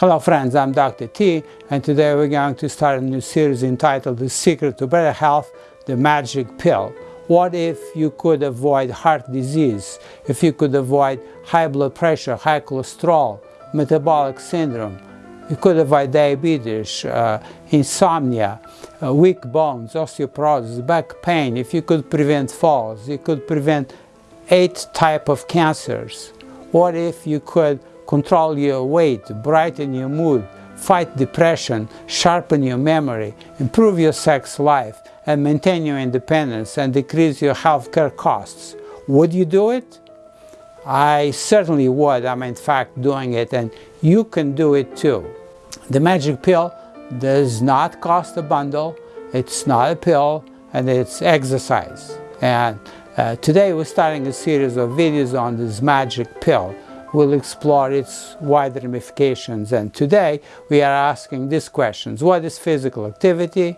Hello friends, I'm Dr. T and today we're going to start a new series entitled The Secret to Better Health, The Magic Pill. What if you could avoid heart disease, if you could avoid high blood pressure, high cholesterol, metabolic syndrome, you could avoid diabetes, uh, insomnia, uh, weak bones, osteoporosis, back pain, if you could prevent falls, you could prevent eight type of cancers. What if you could control your weight, brighten your mood, fight depression, sharpen your memory, improve your sex life, and maintain your independence and decrease your healthcare costs? Would you do it? I certainly would. I'm in fact doing it and you can do it too. The magic pill does not cost a bundle, it's not a pill, and it's exercise. And uh, today we're starting a series of videos on this magic pill. We'll explore its wider ramifications and today we are asking these questions. What is physical activity?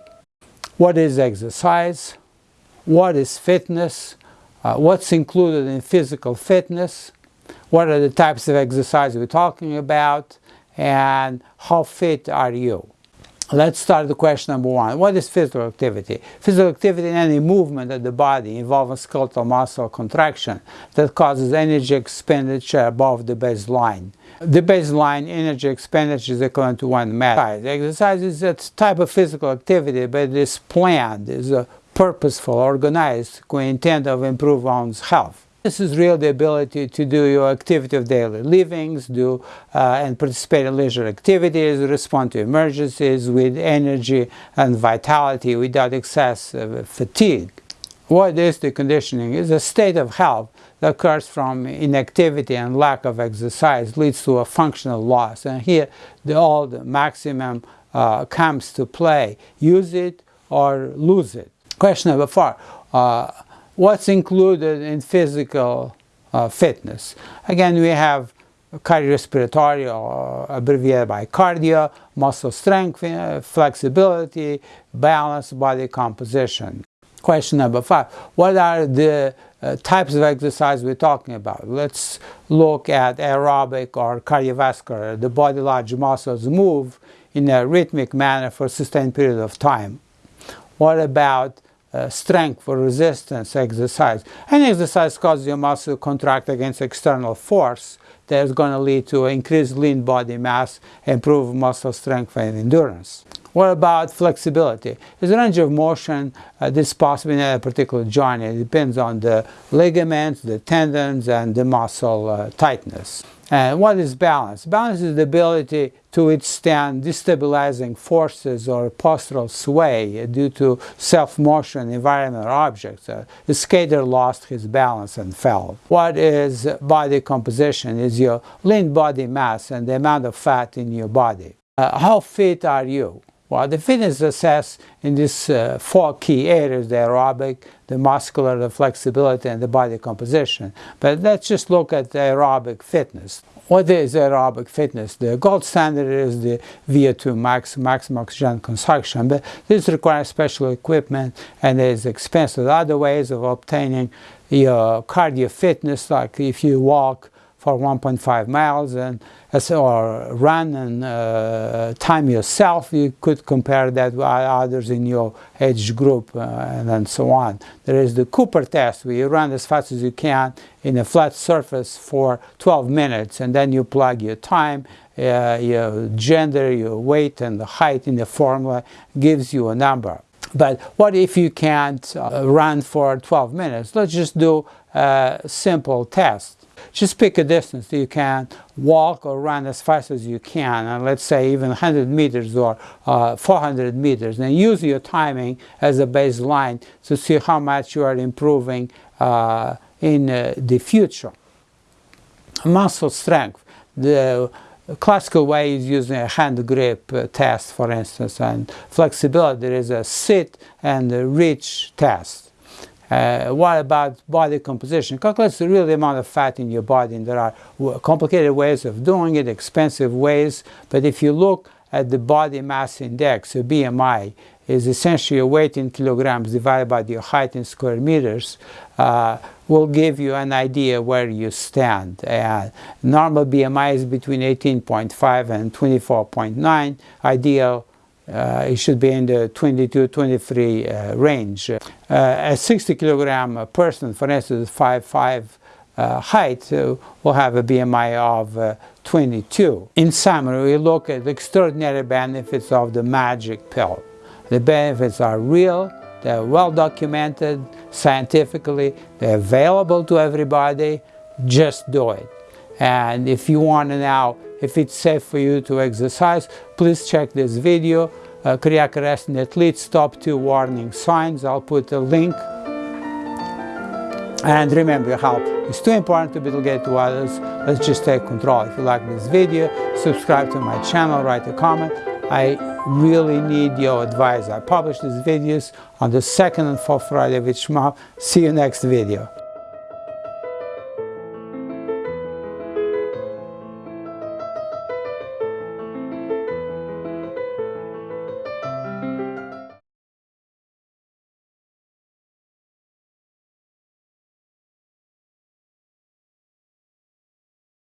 What is exercise? What is fitness? Uh, what's included in physical fitness? What are the types of exercise we're talking about? and how fit are you? Let's start the question number one. What is physical activity? Physical activity is any movement of the body involving skeletal muscle contraction that causes energy expenditure above the baseline. The baseline energy expenditure is equivalent to one MET. Exercise is a type of physical activity, but it is planned, is a purposeful, organized, with intent of improve one's health. This is really the ability to do your activity of daily livings, do uh, and participate in leisure activities, respond to emergencies with energy and vitality without excess fatigue. What is deconditioning? Is a state of health that occurs from inactivity and lack of exercise leads to a functional loss. And here the old maximum uh, comes to play. Use it or lose it. Question number four. Uh, what's included in physical uh, fitness. Again, we have cardiorespiratory, or abbreviated by cardio, muscle strength, uh, flexibility, balance, body composition. Question number five, what are the uh, types of exercise we're talking about? Let's look at aerobic or cardiovascular. The body large muscles move in a rhythmic manner for a sustained period of time. What about uh, strength for resistance exercise. Any exercise causes your muscle to contract against external force that is going to lead to increased lean body mass, improved muscle strength and endurance. What about flexibility? Is range of motion uh, this possible in a particular joint. It depends on the ligaments, the tendons, and the muscle uh, tightness. And what is balance? Balance is the ability to withstand destabilizing forces or postural sway due to self-motion, environment, or objects. Uh, the skater lost his balance and fell. What is body composition? Is your lean body mass and the amount of fat in your body. Uh, how fit are you? Well, the fitness assessed in these uh, four key areas, the aerobic, the muscular, the flexibility, and the body composition. But let's just look at the aerobic fitness. What is aerobic fitness? The gold standard is the VO2 max, maximum oxygen consumption, but this requires special equipment and is expensive. Other ways of obtaining your cardio fitness, like if you walk for 1.5 miles and or run and uh, time yourself. You could compare that with others in your age group uh, and, so on. There is the Cooper test where you run as fast as you can in a flat surface for 12 minutes and then you plug your time uh, your gender your weight and the height in the formula gives you a number. But what if you can't uh, run for 12 minutes? Let's just do a simple test just pick a distance that you can walk or run as fast as you can and let's say even 100 meters or uh, 400 meters and use your timing as a baseline to see how much you are improving uh, in uh, the future. Muscle strength. The classical way is using a hand grip uh, test for instance and flexibility there is a sit and reach test uh, what about body composition? Calculate the real amount of fat in your body and there are complicated ways of doing it, expensive ways, but if you look at the body mass index, or BMI, is essentially your weight in kilograms divided by your height in square meters, uh, will give you an idea where you stand. Uh, normal BMI is between 18.5 and 24.9. Ideal, uh, it should be in the 22-23 uh, range. Uh, a 60 kilogram person, for instance, 5'5 uh, height, uh, will have a BMI of 22. In summary, we look at the extraordinary benefits of the magic pill. The benefits are real, they're well documented scientifically, they're available to everybody, just do it. And if you want to know if it's safe for you to exercise, please check this video, uh, in athletes, top two warning signs. I'll put a link. And remember, your help is too important to be delegated to others. Let's just take control. If you like this video, subscribe to my channel, write a comment. I really need your advice. I publish these videos on the second and fourth Friday of each month. See you next video.